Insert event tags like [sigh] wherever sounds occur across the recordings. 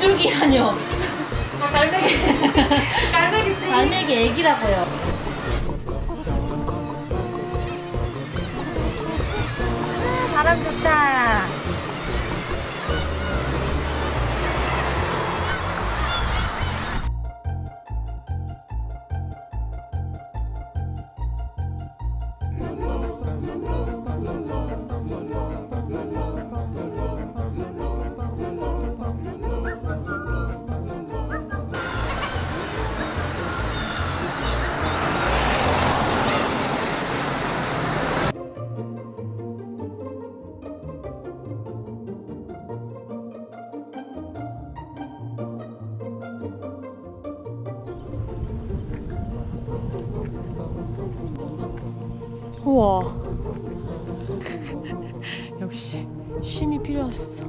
비둘기라뇨. 갈매기. 갈매기. 갈매기 애기라고요. 바람 좋다. 우와. [laughs] 역시 쉼이 필요했어.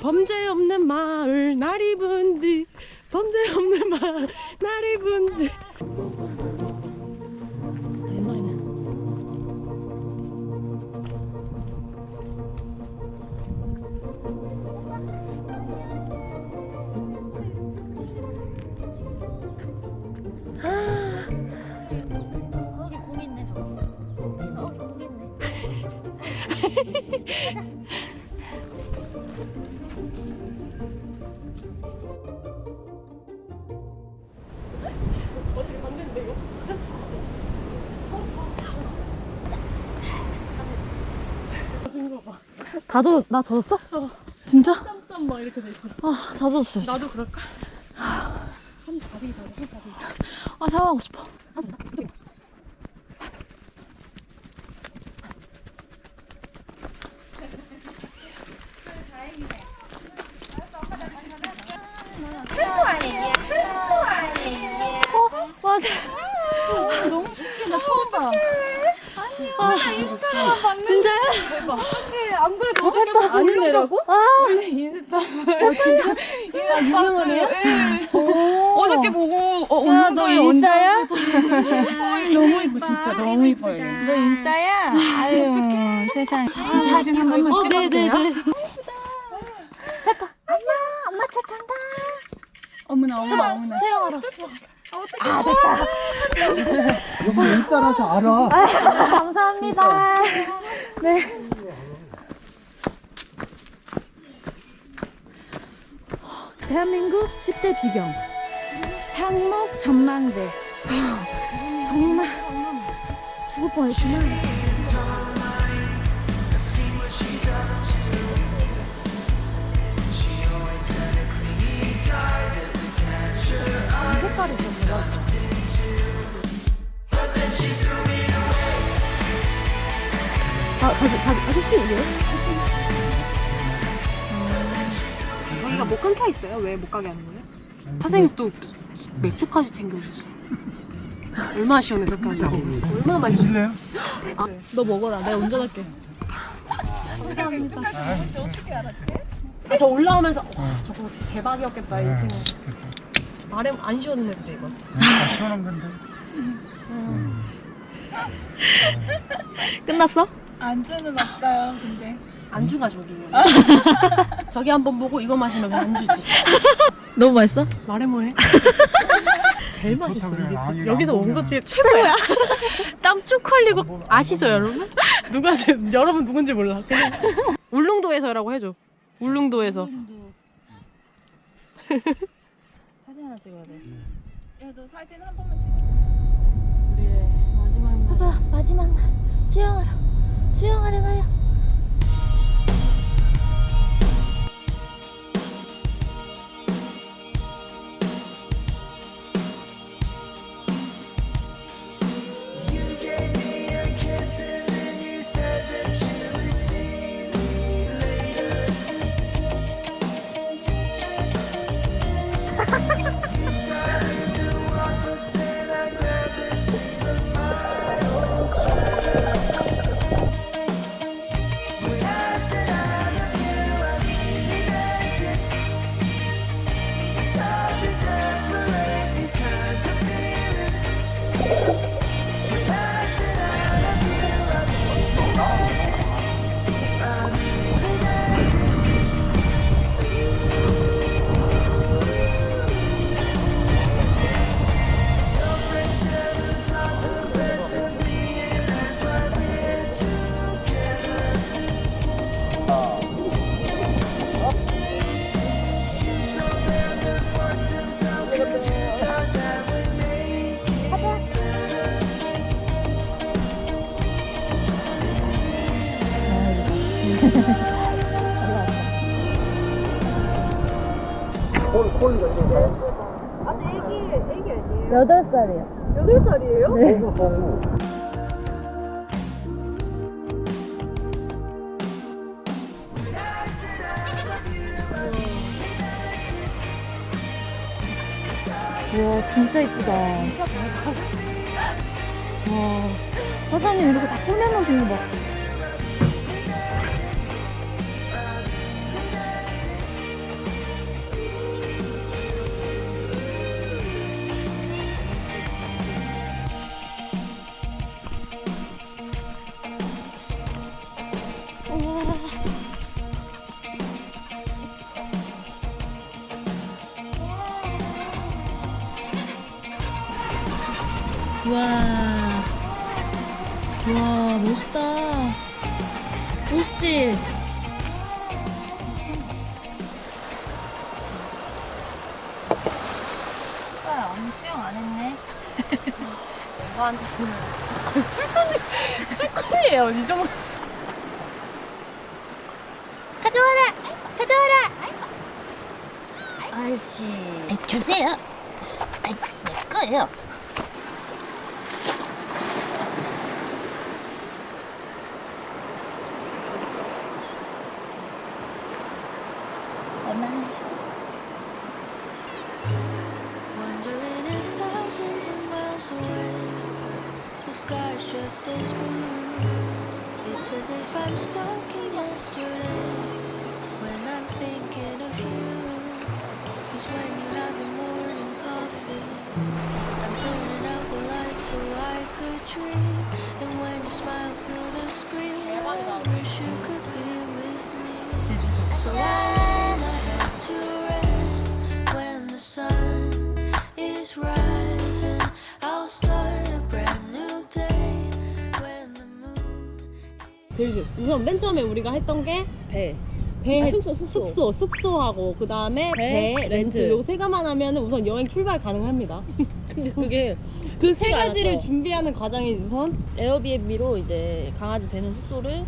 범죄 없는 마을 날이 분지 범죄 없는 마을 날이 분지 다 젖, 나 젖었어? 진짜? 땀땀 막 이렇게 돼 있어. 아, 다 젖었어요. 나도 그럴까? 한 다리, 다리, 한 다리. 아, 샤워하고 싶어. 어, 맞아. 너무 신기해. 나 처음 봐. 아, 인스타로만 봤는데. 진짜요? 안 그래도 어저께 아는 애라고? 아, 인스타. 아, 유명한 애야? 어저께 보고 어, 야, 너 인싸야? 너무 이뻐 진짜 너무 이뻐요. 너 인싸야? 아유, 세상. 저 사진 한 번만 어? 네네네. 엄마 차 탄다. 어머나 어머나 어머나. 수영. 여기 인싸라서 알아. 감사합니다. 네. 대한민국 10대 비경. 향목 전망대. 정말 죽을 뻔했지만 색깔이 좋더라. 아, 가지, 가지, 아저씨, 왜요? 저희가 못 끊겨 있어요. 왜 못 가게 하는 거예요? 사장님 또 맥주까지 챙겨주셨어요. 얼마나 시원했을까. 얼마나 맛있어. 드실래요? 너 먹어라. 내가 운전할게. 아, 저 올라오면서 와 저거 진짜 대박이었겠다 이 네, 생각. 말해 안 시원했는데 이거. 다 시원한 건데. 끝났어? 안주는 없어요, 근데. 안주가 저기. [laughs] 저기 한번 보고 이거 마시면 안주지. 너무 맛있어? 말해 뭐해? [laughs] 제일 맛있어. 그래, 여기서 안온것 중에 최고야. [laughs] 땀 쭉 흘리고 아시죠 여러분? 누가 여러분 누군지 몰라. 그냥 울릉도에서라고 해줘. 울릉도에서. 사진 하나 찍어야 돼. 야, 너 사진 한 번만 찍어. 우리의 마지막 날. 봐봐, 마지막 날. 수영하러. 수영하러 가요. 여덟 살이요. 여덟 살이에요? 네. 와 진짜 이쁘다. 와 사장님 이렇게 다 꾸며놓으신 거 봐. 와, 와 멋있다. 멋있지? 오빠 오늘 수영 안 했네. [laughs] 술꾼이에요, 이 정도. 가져와라. 가져와라. 알지. 주세요. 아이, 내 거예요. Just as blue. It's as if I'm stuck in yesterday when I'm thinking of you. Cause when you have your morning coffee, I'm turning out the lights so I could dream. And when you smile through the 그 우선 맨 처음에 우리가 했던 게 배. 배, 아, 숙소, 숙소. 숙소, 숙소 하고 그 다음에 배, 배, 렌트. 요 세 가만 하면 우선 여행 출발 가능합니다. [laughs] 근데 그게 [laughs] 그 세 가지를 않았죠. 준비하는 과정이 우선 에어비앤비로 이제 강아지 되는 숙소를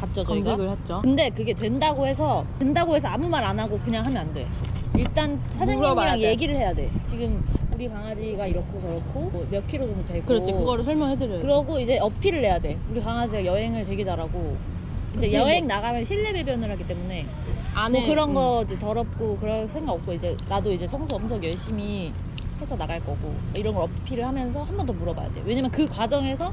봤죠 저희가. 검색을 했죠. 근데 그게 된다고 해서 된다고 해서 아무 말 안 하고 그냥 하면 안 돼. 일단 사장님이랑 돼. 얘기를 해야 돼. 지금 우리 강아지가 이렇고 저렇고 뭐 몇 킬로 정도 되고. 그렇지, 그거를 설명해드려요. 그러고 이제 어필을 해야 돼. 우리 강아지가 여행을 되게 잘하고. 이제 그치, 여행 뭐. 나가면 실내 배변을 하기 때문에 안에 뭐 그런 음. 거 이제 더럽고 그럴 생각 없고 이제 나도 이제 청소 엄청 열심히 해서 나갈 거고 이런 걸 어필을 하면서 한 번 더 물어봐야 돼. 왜냐면 그 과정에서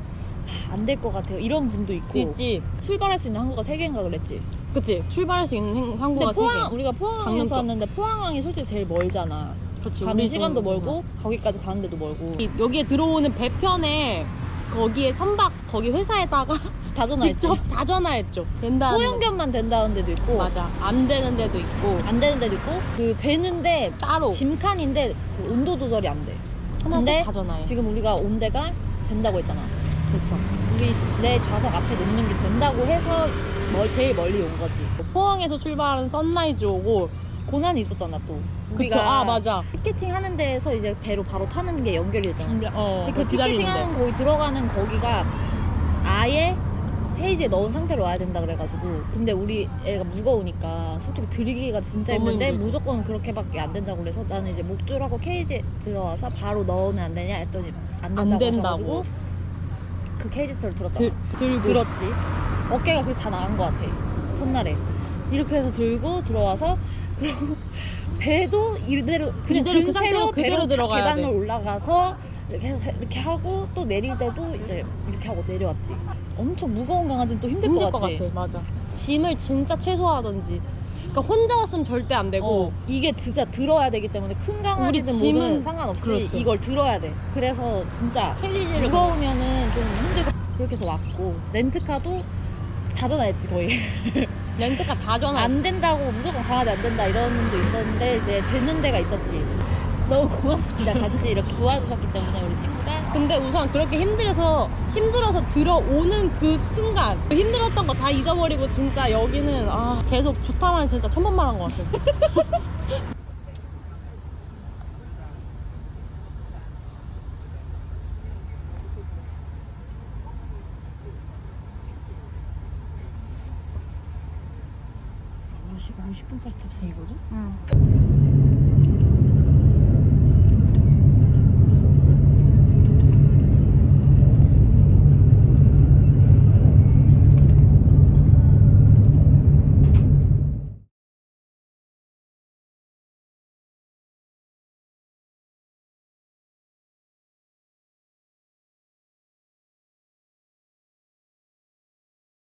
안될 것 같아요. 이런 분도 있고 있지. 출발할 수 있는 항구가 세 개인가 그랬지. 그치. 출발할 수 있는 항구가 세 포항 개. 우리가 강릉 포항에서 쪽. 왔는데 포항항이 솔직히 제일 멀잖아. 그렇지. 가는 시간도 좀- 멀고 거기까지 가는 데도 멀고 이- 여기에 들어오는 배편에 거기에 선박 거기 회사에다가 [laughs] 다 전화했지. 직접 다 전화했죠. 된다. 소형견만 된다는 데도 있고 맞아. 안 되는 데도 있고 안 되는 데도 있고 그 되는데 따로 짐칸인데 그 온도 조절이 안 돼. 하나씩 근데 다 전화해. 지금 우리가 온 데가 된다고 했잖아. 그렇죠. 우리 내 좌석 앞에 놓는 게 된다고 해서 멀, 제일 멀리 온 거지. 포항에서 출발하는 선라이즈호고 고난이 있었잖아 또. 그쵸. 아 맞아. 티켓팅 하는 데에서 이제 배로 바로 타는 게 연결이 되잖아. 어. 근데 그 티켓팅 기다리는데. 하는 거기 들어가는 거기가 아예 케이지에 넣은 상태로 와야 된다 그래가지고 근데 우리 애가 무거우니까 솔직히 들이기가 진짜 힘든데 힘들지. 무조건 그렇게밖에 안 된다고 그래서 나는 이제 목줄하고 케이지에 들어와서 바로 넣으면 안 되냐 했더니 안 된다고, 안 된다고. 그 케이지 털을 들었잖아 들, 들었지 어깨가 그래서 다 나간 것 같아 첫날에 이렇게 해서 들고 들어와서 [laughs] 배도 이대로 그냥 이대로 그든 상태로 채로 그대로 배로 들어가야 계단을 돼. 올라가서 이렇게 해서 이렇게 하고 또 내릴 때도 이제 이렇게 하고 내려왔지 엄청 무거운 강아지는 또 힘들, 힘들 것 것 같아. 맞아. 짐을 진짜 최소화하든지. 그러니까 혼자 왔으면 절대 안 되고 어, 이게 진짜 들어야 되기 때문에 큰 강아지든 우리 짐은- 상관없이 그렇죠. 이걸 들어야 돼 그래서 진짜 무거우면은 좀 힘들고 그렇게 해서 왔고 렌트카도 다 전화했지 거의. [laughs] 렌트카 다 전화. 안 된다고 무조건 강아지 안 된다 이런 분도 있었는데 이제 되는 데가 있었지. 너무 고맙습니다. 같이 이렇게 도와주셨기 때문에 우리 친구가 근데 우선 그렇게 힘들어서 힘들어서 들어오는 그 순간 그 힘들었던 거 다 잊어버리고 진짜 여기는 아 계속 좋다만 진짜 천번만 한 것 같아요. [laughs] 10분 버스 탑승이거든? 응.